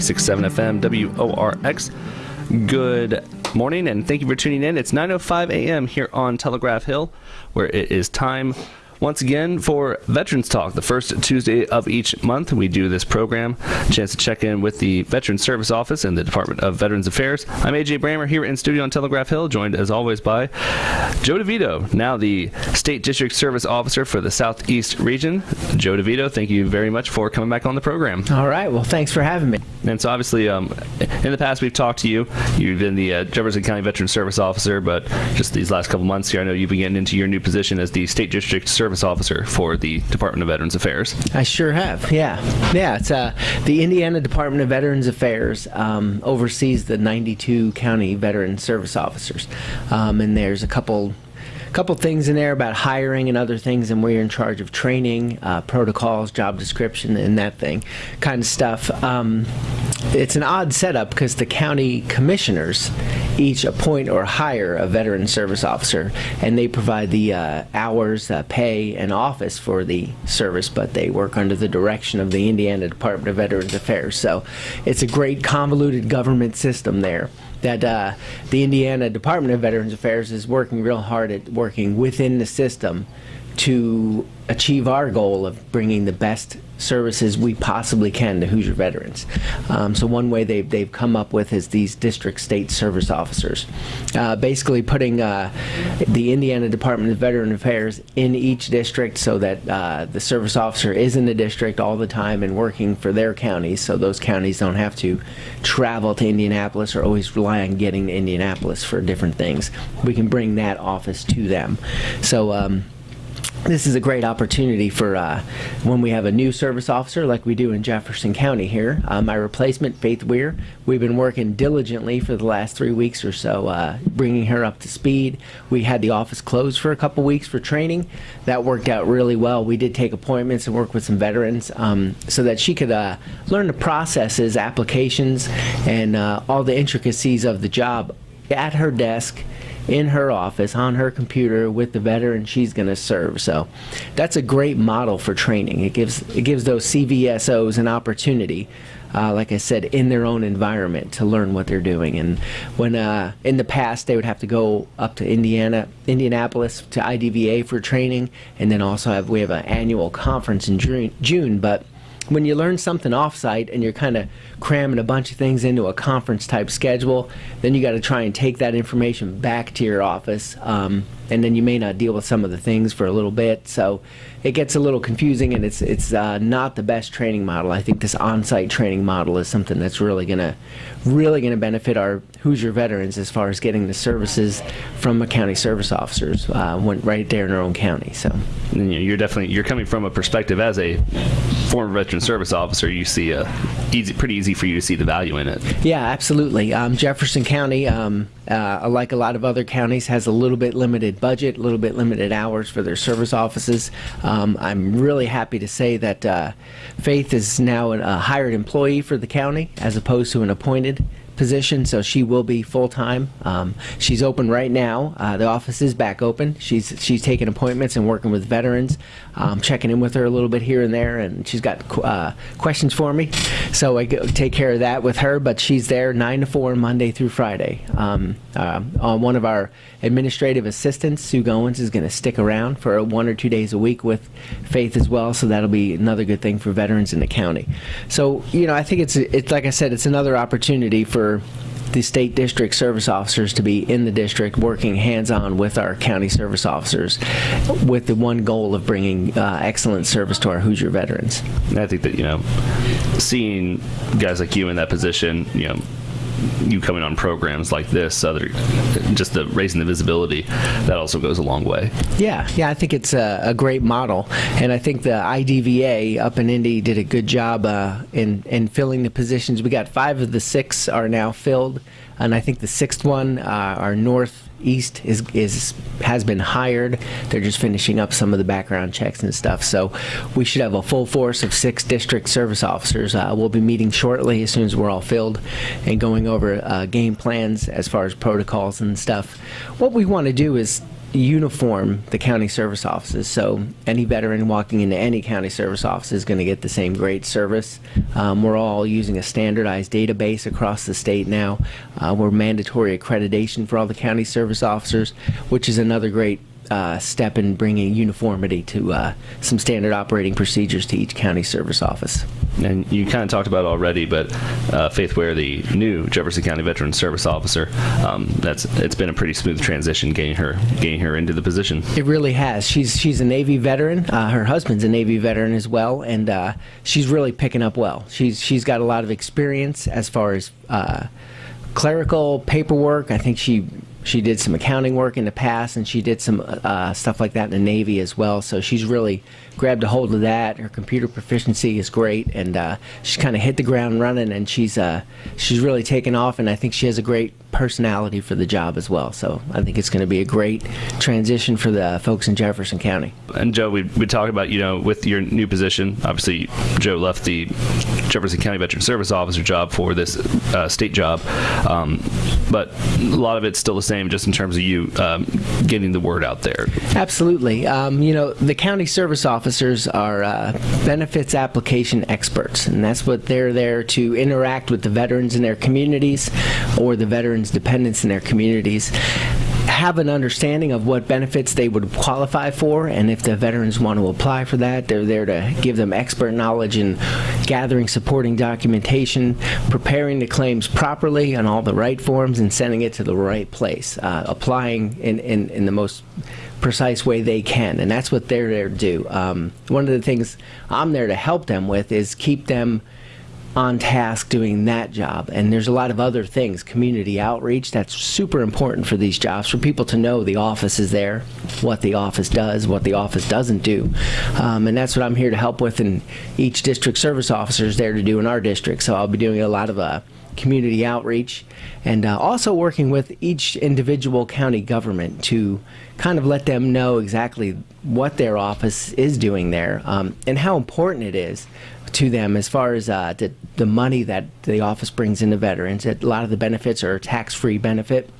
96.7 FM WORX. Good morning and thank you for tuning in. It's 9:05 a.m. here on Telegraph Hill, where it is time once again for Veterans Talk, the first Tuesday of each month. We do this program, chance to check in with the Veterans Service Office and the Department of Veterans Affairs. I'm AJ Brammer here in studio on Telegraph Hill, joined as always by Joe DeVito, now the State District Service Officer for the Southeast Region. Joe DeVito, thank you very much for coming back on the program. All right. Well, thanks for having me. And so, obviously, um, in the past, we've talked to you. You've been the uh, Jefferson County Veteran Service Officer, but just these last couple months here, I know you've been getting into your new position as the State District Service Officer for the Department of Veterans Affairs. I sure have. Yeah. Yeah. It's uh, the Indiana Department of Veterans Affairs um, oversees the 92 county veteran service officers. Um, and there's a couple couple things in there about hiring and other things, and we're in charge of training, uh, protocols, job description, and that thing kind of stuff. Um, it's an odd setup because the county commissioners each appoint or hire a veteran service officer, and they provide the uh, hours, uh, pay, and office for the service, but they work under the direction of the Indiana Department of Veterans Affairs. So it's a great convoluted government system there that uh, the Indiana Department of Veterans Affairs is working real hard at working within the system to achieve our goal of bringing the best services we possibly can to Hoosier veterans. Um, so one way they've, they've come up with is these district state service officers. Uh, basically putting uh, the Indiana Department of Veteran Affairs in each district so that uh, the service officer is in the district all the time and working for their counties so those counties don't have to travel to Indianapolis or always rely on getting to Indianapolis for different things. We can bring that office to them. So um, this is a great opportunity for uh, when we have a new service officer like we do in Jefferson County here. Uh, my replacement, Faith Weir, we've been working diligently for the last three weeks or so, uh, bringing her up to speed. We had the office closed for a couple weeks for training. That worked out really well. We did take appointments and work with some veterans um, so that she could uh, learn the processes, applications, and uh, all the intricacies of the job at her desk in her office on her computer with the veteran she's going to serve. So that's a great model for training. It gives it gives those CVSOs an opportunity. Uh, like I said, in their own environment to learn what they're doing. And when uh, in the past they would have to go up to Indiana, Indianapolis to IDVA for training, and then also have we have an annual conference in June. June but when you learn something offsite and you're kind of cramming a bunch of things into a conference type schedule, then you got to try and take that information back to your office, um, and then you may not deal with some of the things for a little bit. So it gets a little confusing, and it's it's uh, not the best training model. I think this on-site training model is something that's really gonna really gonna benefit our Hoosier veterans as far as getting the services from the county service officers uh, when, right there in our own county. So you're definitely you're coming from a perspective as a former veteran service officer. You see a easy, pretty easy for you to see the value in it. Yeah, absolutely. Um, Jefferson County, um, uh, like a lot of other counties, has a little bit limited budget, a little bit limited hours for their service offices. Um, I'm really happy to say that uh, Faith is now a hired employee for the county as opposed to an appointed position, so she will be full time. Um, she's open right now. Uh, the office is back open. She's she's taking appointments and working with veterans, um, checking in with her a little bit here and there, and she's got uh, questions for me. So I take care of that with her. But she's there nine to four Monday through Friday. Um, uh, one of our administrative assistants, Sue Goins, is going to stick around for one or two days a week with Faith as well. So that'll be another good thing for veterans in the county. So you know, I think it's it's like I said, it's another opportunity for the state district service officers to be in the district working hands-on with our county service officers with the one goal of bringing uh, excellent service to our Hoosier veterans. I think that, you know, seeing guys like you in that position, you know, you coming on programs like this, other just the raising the visibility, that also goes a long way. Yeah, yeah, I think it's a, a great model, and I think the IDVA up in Indy did a good job uh, in in filling the positions. We got five of the six are now filled, and I think the sixth one, uh, our North East is is has been hired. They're just finishing up some of the background checks and stuff. So we should have a full force of six district service officers. Uh, we'll be meeting shortly as soon as we're all filled and going over uh, game plans as far as protocols and stuff. What we want to do is uniform the county service offices. So any veteran walking into any county service office is going to get the same great service. Um, we're all using a standardized database across the state now. Uh, we're mandatory accreditation for all the county service officers, which is another great uh, step in bringing uniformity to uh, some standard operating procedures to each county service office. And you kind of talked about it already, but uh, Faith Ware, the new Jefferson County Veteran Service Officer, um, that's it's been a pretty smooth transition getting her getting her into the position. It really has. She's she's a Navy veteran. Uh, her husband's a Navy veteran as well, and uh, she's really picking up well. She's she's got a lot of experience as far as uh, clerical paperwork. I think she she did some accounting work in the past, and she did some uh, stuff like that in the Navy as well. So she's really grabbed a hold of that. Her computer proficiency is great, and uh, she's kind of hit the ground running. And she's uh, she's really taken off, and I think she has a great personality for the job as well. So I think it's going to be a great transition for the folks in Jefferson County. And Joe, we we talked about you know with your new position. Obviously, Joe left the Jefferson County Veteran Service Officer job for this uh, state job, um, but a lot of it's still the same, just in terms of you um, getting the word out there. Absolutely. Um, you know, the county service officers are uh, benefits application experts, and that's what they're there to interact with the veterans in their communities or the veterans' dependents in their communities have an understanding of what benefits they would qualify for, and if the veterans want to apply for that, they're there to give them expert knowledge in gathering supporting documentation, preparing the claims properly on all the right forms, and sending it to the right place, uh, applying in, in, in the most precise way they can, and that's what they're there to do. Um, one of the things I'm there to help them with is keep them on task doing that job. And there's a lot of other things, community outreach, that's super important for these jobs, for people to know the office is there, what the office does, what the office doesn't do. Um, and that's what I'm here to help with, and each district service officer is there to do in our district. So I'll be doing a lot of uh, community outreach and uh, also working with each individual county government to kind of let them know exactly what their office is doing there um, and how important it is to them as far as uh, the, the money that the office brings into veterans. A lot of the benefits are tax-free benefit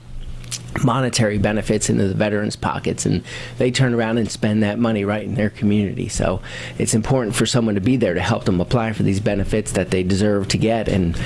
monetary benefits into the veterans' pockets, and they turn around and spend that money right in their community. So it's important for someone to be there to help them apply for these benefits that they deserve to get and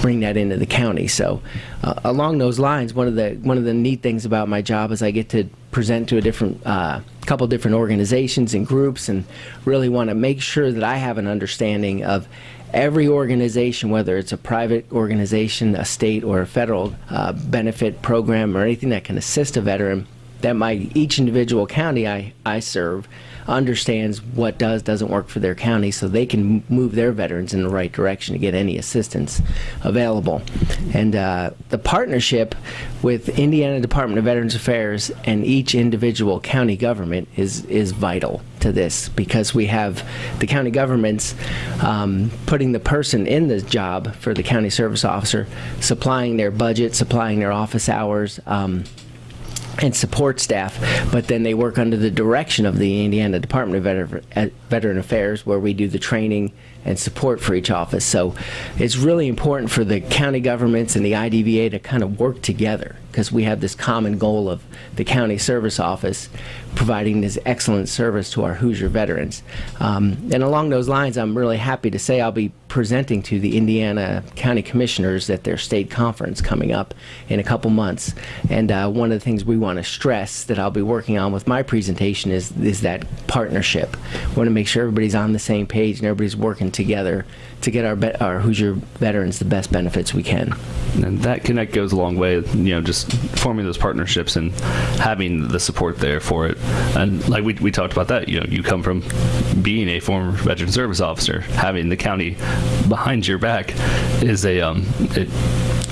bring that into the county. So uh, along those lines, one of the one of the neat things about my job is I get to present to a different uh, couple different organizations and groups, and really want to make sure that I have an understanding of every organization, whether it's a private organization, a state, or a federal uh, benefit program, or anything that can assist a veteran, that my each individual county I, I serve understands what does doesn't work for their county so they can move their veterans in the right direction to get any assistance available. And uh, the partnership with Indiana Department of Veterans Affairs and each individual county government is is vital to this because we have the county governments um, putting the person in the job for the county service officer supplying their budget supplying their office hours um, and support staff, but then they work under the direction of the Indiana Department of eh, Veteran Affairs, where we do the training and support for each office. So it's really important for the county governments and the IDVA to kind of work together because we have this common goal of the county service office providing this excellent service to our Hoosier veterans. Um, and along those lines, I'm really happy to say I'll be presenting to the Indiana County Commissioners at their state conference coming up in a couple months. And uh, one of the things we want to stress that I'll be working on with my presentation is, is that partnership. We want to make sure everybody's on the same page and everybody's working together to get our, our Hoosier veterans the best benefits we can. And that connect goes a long way, you know, just forming those partnerships and having the support there for it. And like we, we talked about that, you know, you come from being a former veteran service officer, having the county behind your back is a, um, it,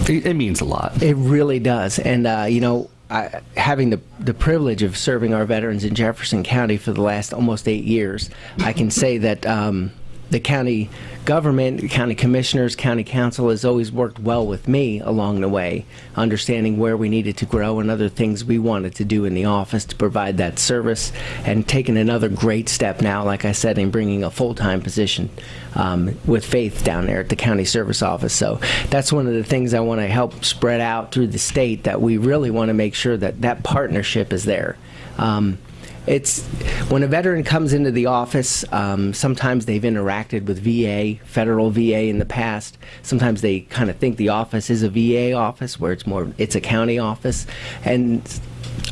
it, it means a lot. It really does. And, uh, you know, I, having the, the privilege of serving our veterans in Jefferson County for the last almost eight years, I can say that um, the county government, county commissioners, county council has always worked well with me along the way, understanding where we needed to grow and other things we wanted to do in the office to provide that service, and taking another great step now, like I said, in bringing a full-time position um, with Faith down there at the county service office. So that's one of the things I want to help spread out through the state. That we really want to make sure that that partnership is there. Um, it's when a veteran comes into the office um, sometimes they've interacted with va federal va in the past. Sometimes they kind of think the office is a va office where it's more it's a county office. And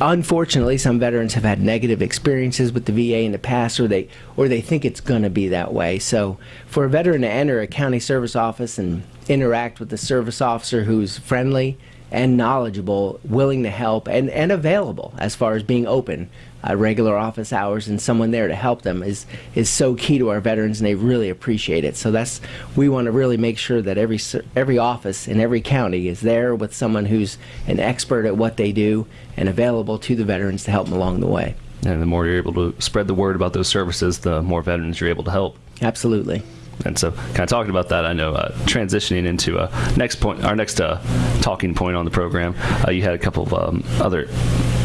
unfortunately some veterans have had negative experiences with the va in the past or they or they think it's going to be that way. So for a veteran to enter a county service office and interact with the service officer who's friendly and knowledgeable, willing to help, and, and available as far as being open uh, regular office hours and someone there to help them is is so key to our veterans and they really appreciate it. So that's we want to really make sure that every every office in every county is there with someone who's an expert at what they do and available to the veterans to help them along the way. And the more you're able to spread the word about those services the more veterans you're able to help. Absolutely. And so, kind of talking about that, I know uh, transitioning into a uh, next point, our next uh, talking point on the program, uh, you had a couple of um, other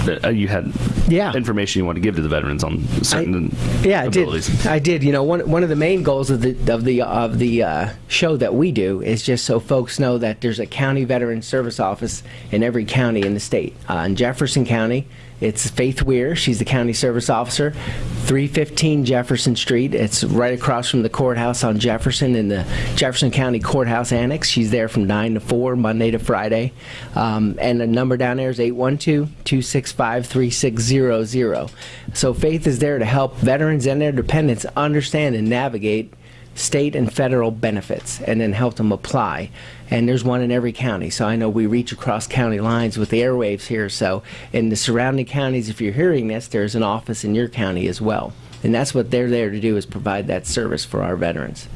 uh, you had yeah. information you want to give to the veterans on certain I, yeah abilities. I did I did you know one one of the main goals of the of the of the uh, show that we do is just so folks know that there's a county veteran service office in every county in the state uh, in Jefferson County it's Faith Weir. She's the county service officer. 315 Jefferson Street. It's right across from the courthouse on Jefferson in the Jefferson County Courthouse Annex. She's there from 9 to 4, Monday to Friday. Um, and the number down there is 812 265 3600. So Faith is there to help veterans and their dependents understand and navigate state and federal benefits and then help them apply. And there's one in every county. So I know we reach across county lines with the airwaves here. So in the surrounding counties, if you're hearing this, there's an office in your county as well. And that's what they're there to do is provide that service for our veterans.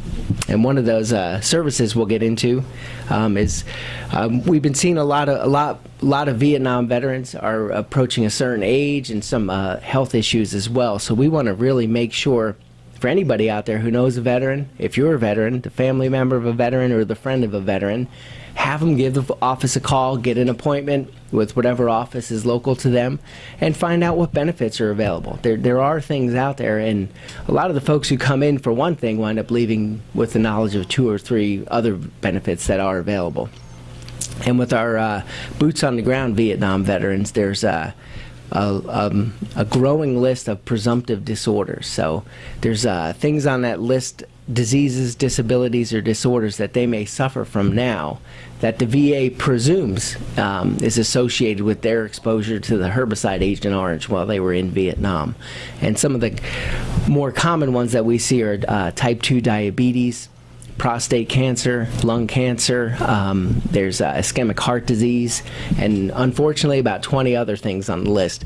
And one of those uh, services we'll get into um, is um, we've been seeing a lot of a lot a lot of Vietnam veterans are approaching a certain age and some uh, health issues as well. So we want to really make sure for anybody out there who knows a veteran, if you're a veteran, the family member of a veteran or the friend of a veteran, have them give the office a call, get an appointment with whatever office is local to them, and find out what benefits are available. There, there are things out there, and a lot of the folks who come in for one thing wind up leaving with the knowledge of two or three other benefits that are available. And with our uh, boots on the ground Vietnam veterans, there's uh, a, um, a growing list of presumptive disorders. So there's uh, things on that list, diseases, disabilities, or disorders that they may suffer from now that the VA presumes um, is associated with their exposure to the herbicide Agent Orange while they were in Vietnam. And some of the more common ones that we see are uh, type 2 diabetes, prostate cancer, lung cancer, um, there's uh, ischemic heart disease, and unfortunately about 20 other things on the list.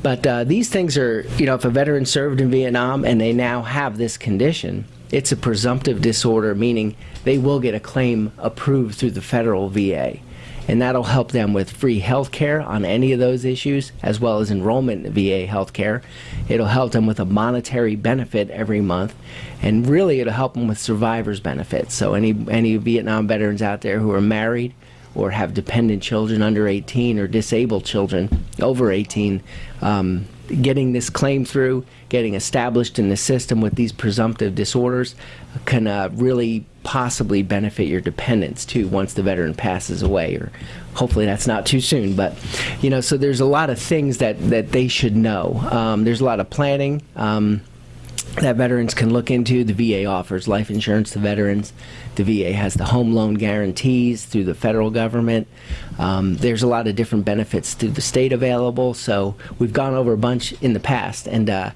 But uh, these things are, you know, if a veteran served in Vietnam and they now have this condition, it's a presumptive disorder, meaning they will get a claim approved through the federal VA and that'll help them with free health care on any of those issues, as well as enrollment in VA health care. It'll help them with a monetary benefit every month, and really it'll help them with survivor's benefits. So any any Vietnam veterans out there who are married or have dependent children under 18 or disabled children over 18, um, getting this claim through, getting established in the system with these presumptive disorders can uh, really possibly benefit your dependents too once the veteran passes away or hopefully that's not too soon but you know so there's a lot of things that that they should know um, there's a lot of planning um, that veterans can look into. The VA offers life insurance to veterans. The VA has the home loan guarantees through the federal government. Um, there's a lot of different benefits through the state available. So we've gone over a bunch in the past, and uh,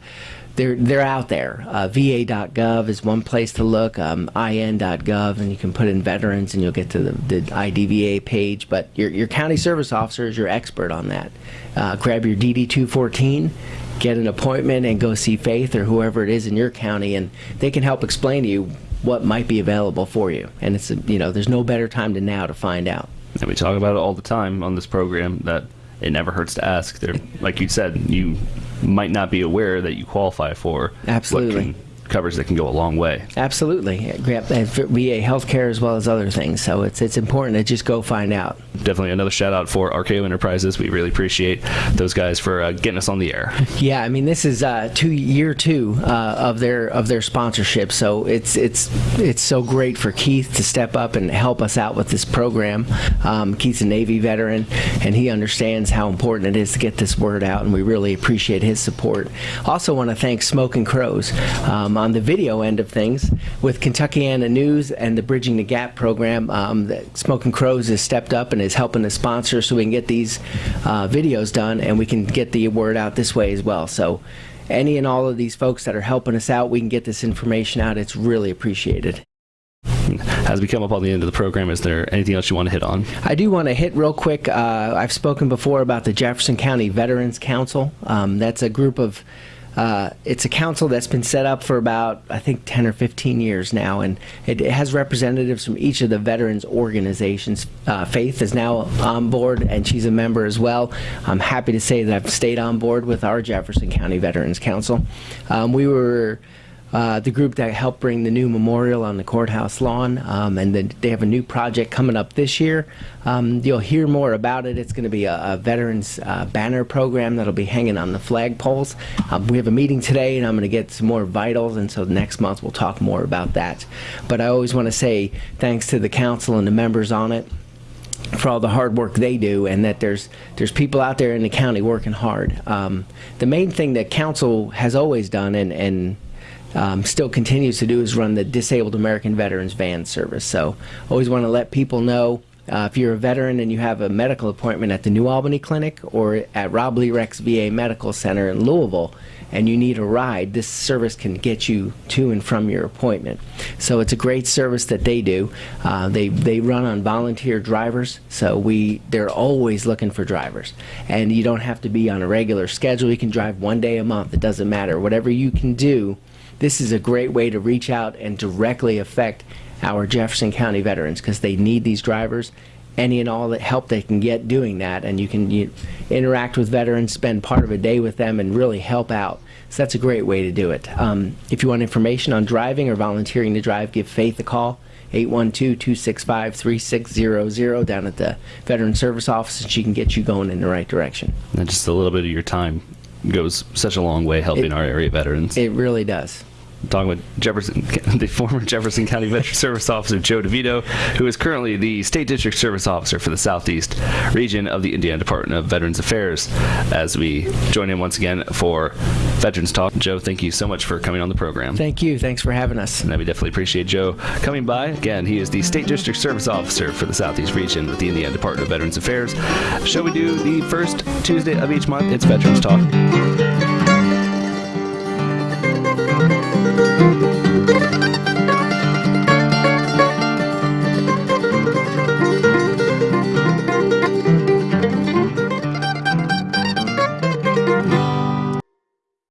they're they're out there. Uh, VA.gov is one place to look. Um, IN.gov, and you can put in veterans, and you'll get to the, the IDVA page. But your your county service officer is your expert on that. Uh, grab your DD 214 get an appointment and go see Faith or whoever it is in your county, and they can help explain to you what might be available for you. And it's you know there's no better time than now to find out. And we talk about it all the time on this program that it never hurts to ask. There, like you said, you might not be aware that you qualify for absolutely coverage that can go a long way. Absolutely, yeah, and for VA healthcare as well as other things. So it's it's important to just go find out. Definitely another shout out for RKO Enterprises. We really appreciate those guys for uh, getting us on the air. Yeah, I mean this is uh, two year two uh, of their of their sponsorship, so it's it's it's so great for Keith to step up and help us out with this program. Um, Keith's a Navy veteran, and he understands how important it is to get this word out, and we really appreciate his support. Also, want to thank Smoke and Crows um, on the video end of things with Kentuckiana News and the Bridging the Gap program. Um, the Smoking Crows has stepped up and is helping to sponsor so we can get these uh, videos done and we can get the word out this way as well. So any and all of these folks that are helping us out, we can get this information out. It's really appreciated. As we come up on the end of the program, is there anything else you want to hit on? I do want to hit real quick. Uh, I've spoken before about the Jefferson County Veterans Council. Um, that's a group of uh, it's a council that's been set up for about, I think, 10 or 15 years now, and it, it has representatives from each of the veterans organizations. Uh, Faith is now on board, and she's a member as well. I'm happy to say that I've stayed on board with our Jefferson County Veterans Council. Um, we were uh, the group that helped bring the new memorial on the courthouse lawn, um, and then they have a new project coming up this year. Um, you'll hear more about it. It's going to be a, a veterans uh, banner program that'll be hanging on the flagpoles. Um, we have a meeting today, and I'm going to get some more vitals, and so next month we'll talk more about that. But I always want to say thanks to the council and the members on it for all the hard work they do, and that there's there's people out there in the county working hard. Um, the main thing that council has always done, and and um, still continues to do is run the Disabled American Veterans Van Service. So always want to let people know uh, if you're a veteran and you have a medical appointment at the New Albany Clinic or at Robley Rex VA Medical Center in Louisville and you need a ride, this service can get you to and from your appointment. So it's a great service that they do. Uh, they, they run on volunteer drivers, so we they're always looking for drivers. And you don't have to be on a regular schedule. You can drive one day a month. It doesn't matter. Whatever you can do this is a great way to reach out and directly affect our Jefferson County veterans because they need these drivers any and all the help they can get doing that. And you can you, interact with veterans spend part of a day with them and really help out. So that's a great way to do it. Um, if you want information on driving or volunteering to drive give faith a call 812-265-3600 down at the veteran service office. And she can get you going in the right direction. And just a little bit of your time goes such a long way helping It- our area veterans. it really does talking with Jefferson, the former Jefferson County Veteran Service Officer Joe DeVito, who is currently the State District Service Officer for the Southeast region of the Indiana Department of Veterans Affairs. As we join in once again for Veterans Talk, Joe, thank you so much for coming on the program. thank you thanks for having us And we definitely appreciate Joe coming by. Again, he is the State District Service Officer for the Southeast region with the Indiana Department of Veterans Affairs. Shall we do the first Tuesday of each month. It's Veterans Talk.